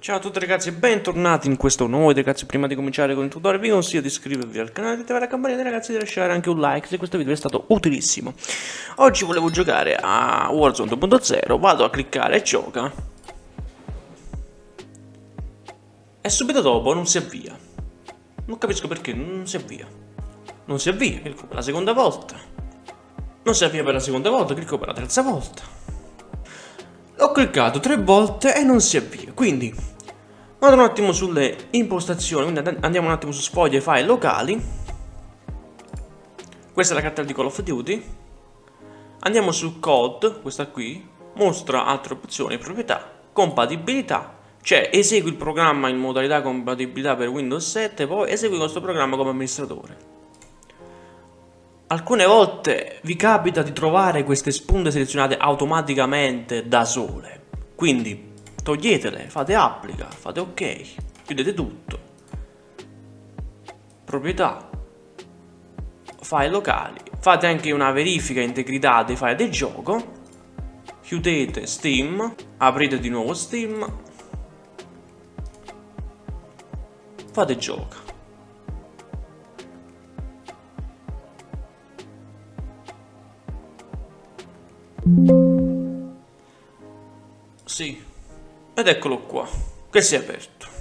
Ciao a tutti ragazzi e bentornati in questo nuovo video ragazzi. Prima di cominciare con il tutorial vi consiglio di iscrivervi al canale di attivare la campanella ragazzi di lasciare anche un like se questo video è stato utilissimo. Oggi volevo giocare a Warzone 2.0 vado a cliccare e gioca. E subito dopo non si avvia. Non capisco perché non si avvia. Non si avvia, clicco per la seconda volta. Non si avvia per la seconda volta, clicco per la terza volta ho cliccato tre volte e non si avvia, quindi vado un attimo sulle impostazioni, quindi andiamo un attimo su sfoglie file locali. Questa è la cartella di Call of Duty. Andiamo su code, questa qui, mostra altre opzioni, proprietà, compatibilità, cioè esegui il programma in modalità compatibilità per Windows 7, poi esegui questo programma come amministratore. Alcune volte vi capita di trovare queste spunte selezionate automaticamente da sole, quindi toglietele, fate applica, fate ok, chiudete tutto. Proprietà, file locali, fate anche una verifica integrità dei file del gioco, chiudete Steam, aprite di nuovo Steam, fate gioco. Sì, ed eccolo qua, che si è aperto.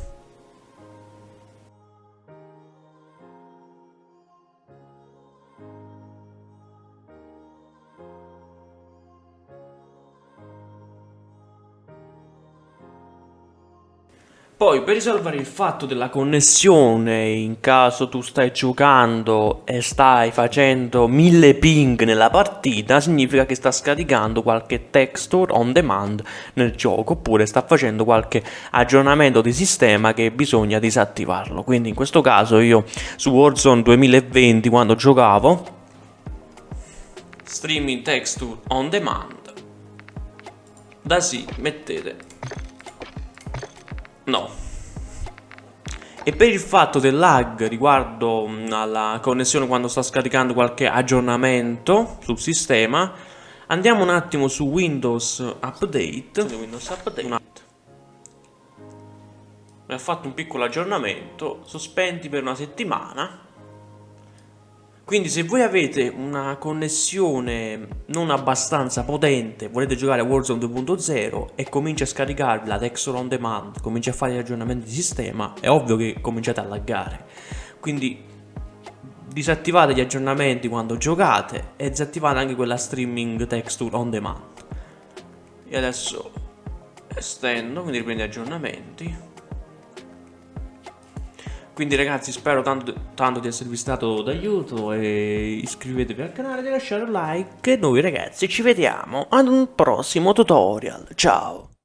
Poi per risolvere il fatto della connessione in caso tu stai giocando e stai facendo mille ping nella partita significa che sta scaricando qualche texture on demand nel gioco oppure sta facendo qualche aggiornamento di sistema che bisogna disattivarlo. Quindi in questo caso io su Warzone 2020 quando giocavo streaming texture on demand da sì mettete No. E per il fatto del lag riguardo mm, alla connessione quando sta scaricando qualche aggiornamento sul sistema, andiamo un attimo su Windows Update. Windows Update. Mi ha fatto un piccolo aggiornamento, sospendi per una settimana quindi se voi avete una connessione non abbastanza potente, volete giocare a Warzone 2.0 e comincia a scaricarvi la texture on demand, comincia a fare gli aggiornamenti di sistema, è ovvio che cominciate a laggare. Quindi disattivate gli aggiornamenti quando giocate e disattivate anche quella streaming texture on demand. E adesso estendo, quindi riprendo gli aggiornamenti. Quindi ragazzi spero tanto, tanto di esservi stato d'aiuto e iscrivetevi al canale e lasciate un like e noi ragazzi ci vediamo ad un prossimo tutorial. Ciao!